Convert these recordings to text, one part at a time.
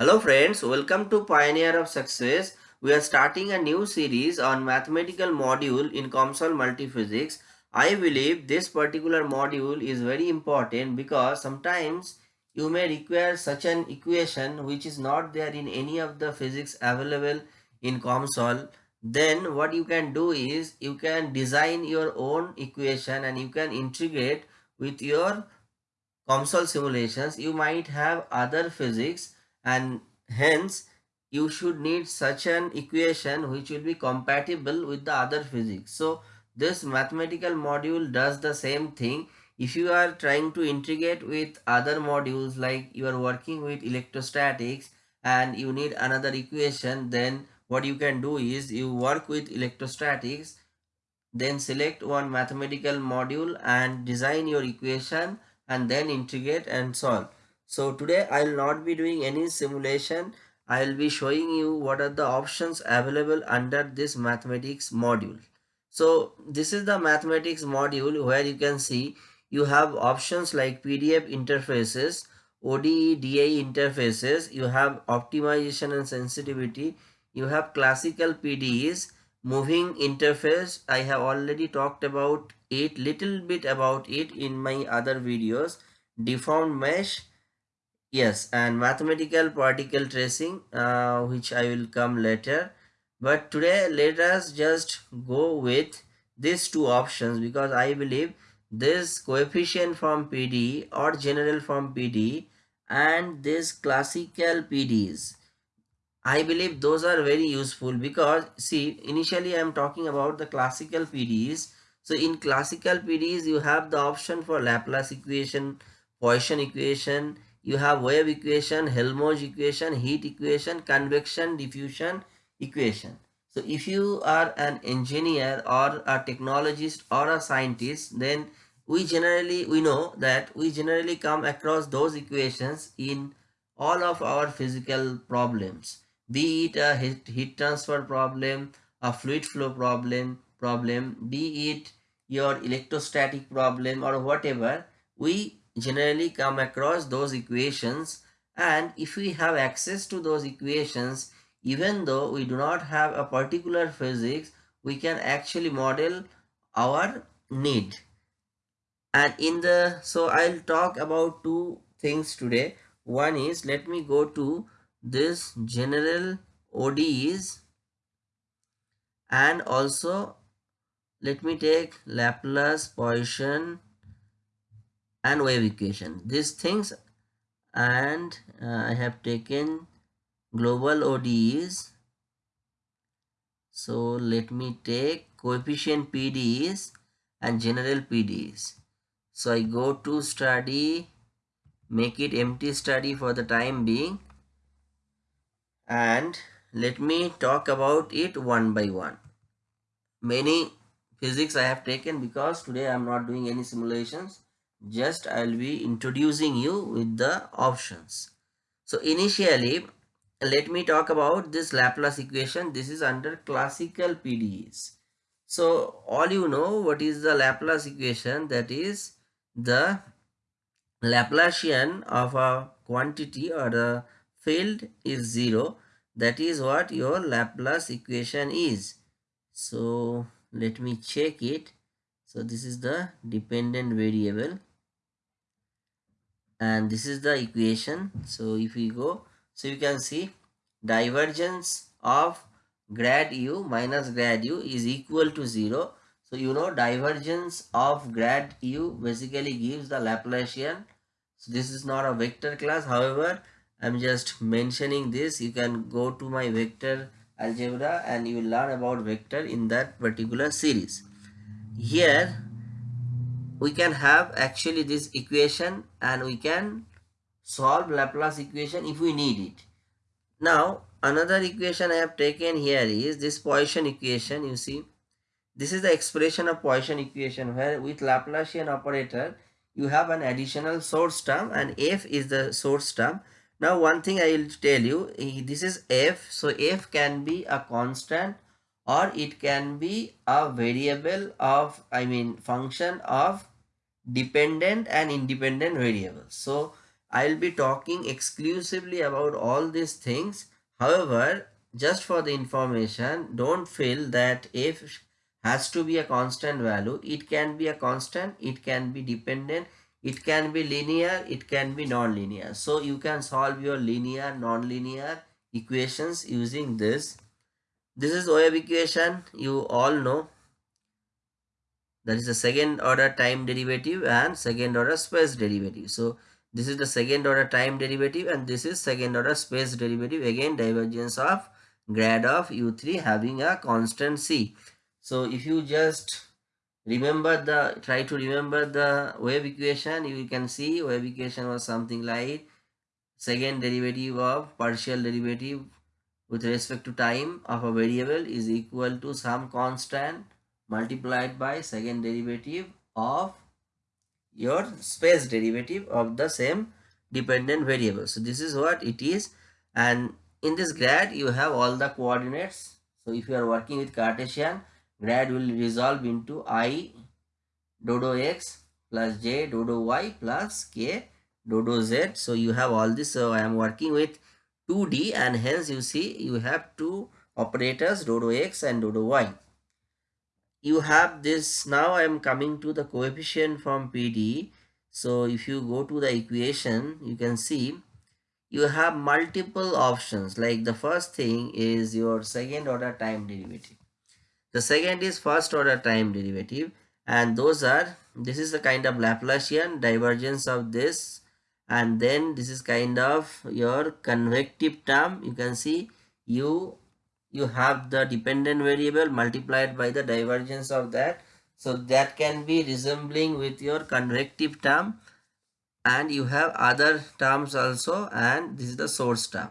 Hello friends, welcome to Pioneer of Success. We are starting a new series on mathematical module in COMSOL Multiphysics. I believe this particular module is very important because sometimes you may require such an equation which is not there in any of the physics available in COMSOL. Then what you can do is you can design your own equation and you can integrate with your COMSOL simulations. You might have other physics and hence you should need such an equation which will be compatible with the other physics. So this mathematical module does the same thing. If you are trying to integrate with other modules like you are working with electrostatics and you need another equation then what you can do is you work with electrostatics then select one mathematical module and design your equation and then integrate and solve. So today I will not be doing any simulation. I will be showing you what are the options available under this mathematics module. So this is the mathematics module where you can see you have options like PDE interfaces, ODE, DAE interfaces, you have optimization and sensitivity, you have classical PDEs, moving interface. I have already talked about it, little bit about it in my other videos, deformed mesh, yes and mathematical particle tracing uh, which i will come later. But today let us just go with these two options because i believe this coefficient form PDE or general form PDE and this classical PDEs i believe those are very useful because see initially i am talking about the classical PDEs so in classical PDEs you have the option for laplace equation poisson equation you have wave equation, Helmholtz equation, heat equation, convection, diffusion equation. So if you are an engineer or a technologist or a scientist, then we generally, we know that we generally come across those equations in all of our physical problems. Be it a heat, heat transfer problem, a fluid flow problem, problem, be it your electrostatic problem or whatever, we generally come across those equations. And if we have access to those equations even though we do not have a particular physics we can actually model our need. And in the so i'll talk about two things today. One is let me go to this general odes and also let me take laplace poisson and wave equation these things and uh, I have taken global ODEs so let me take coefficient PDEs and general PDEs so I go to study make it empty study for the time being and let me talk about it one by one. Many physics I have taken because today I am not doing any simulations just I'll be introducing you with the options. So initially, let me talk about this Laplace equation. This is under classical PDEs. So all you know what is the Laplace equation that is the Laplacian of a quantity or a field is 0 that is what your Laplace equation is. So let me check it. So this is the dependent variable and this is the equation. So if we go so you can see divergence of grad u minus grad u is equal to 0 so you know divergence of grad u basically gives the Laplacian. So this is not a vector class. However i'm just mentioning this. You can go to my vector algebra and you will learn about vector in that particular series. Here we can have actually this equation and we can solve Laplace equation if we need it. Now another equation I have taken here is this Poisson equation you see this is the expression of Poisson equation where with Laplacian operator you have an additional source term and f is the source term. Now one thing I will tell you eh, this is f so f can be a constant or it can be a variable of I mean function of dependent and independent variables. So I'll be talking exclusively about all these things. However, just for the information, don't feel that f has to be a constant value. It can be a constant, it can be dependent, it can be linear, it can be non-linear. So you can solve your linear, non-linear equations using this. This is wave equation, you all know. That is the second order time derivative and second order space derivative. So this is the second order time derivative and this is second order space derivative. Again divergence of grad of u3 having a constant c. So if you just remember the try to remember the wave equation you can see wave equation was something like second derivative of partial derivative with respect to time of a variable is equal to some constant multiplied by second derivative of your space derivative of the same dependent variable. So this is what it is and in this grad you have all the coordinates. So if you are working with Cartesian grad will resolve into i dodo x plus j dodo y plus k dodo z. So you have all this. So I am working with 2D and hence you see you have two operators dodo x and dodo y. You have this now I am coming to the coefficient form PDE so if you go to the equation you can see you have multiple options. Like the first thing is your second order time derivative. The second is first order time derivative. And those are this is the kind of Laplacian divergence of this and then this is kind of your convective term you can see you you have the dependent variable multiplied by the divergence of that. So that can be resembling with your convective term and you have other terms also and this is the source term.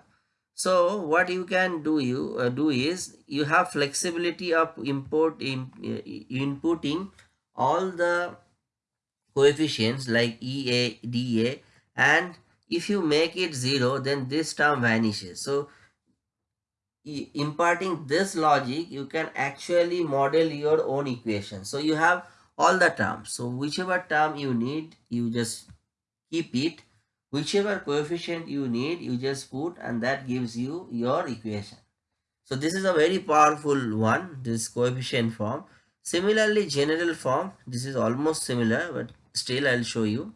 So what you can do you uh, do is you have flexibility of import in, uh, inputting all the coefficients like EA, DA and if you make it 0 then this term vanishes. So imparting this logic you can actually model your own equation. So you have all the terms. So whichever term you need you just keep it. Whichever coefficient you need you just put and that gives you your equation. So this is a very powerful one this coefficient form. Similarly general form this is almost similar but still i'll show you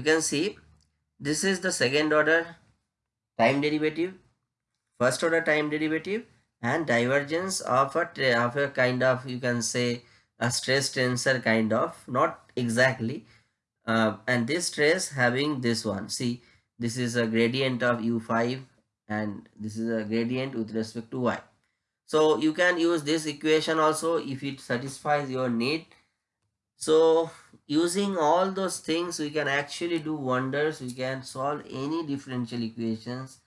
you can see this is the second order time derivative first order time derivative and divergence of a, of a kind of you can say a stress tensor kind of not exactly uh, and this stress having this one. See this is a gradient of u5 and this is a gradient with respect to y. So you can use this equation also if it satisfies your need so using all those things we can actually do wonders we can solve any differential equations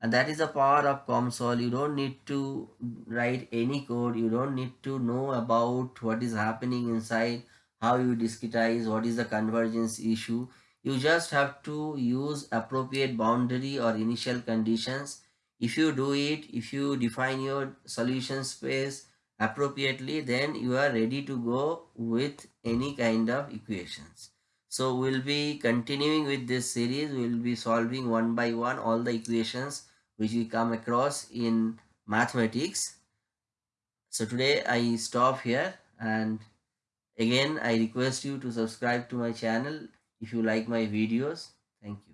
and that is the power of COMSOL. You don't need to write any code. You don't need to know about what is happening inside, how you discretize, what is the convergence issue. You just have to use appropriate boundary or initial conditions. If you do it, if you define your solution space appropriately, then you are ready to go with any kind of equations. So we'll be continuing with this series. We'll be solving one by one all the equations which we come across in mathematics. So today I stop here and again I request you to subscribe to my channel if you like my videos. Thank you.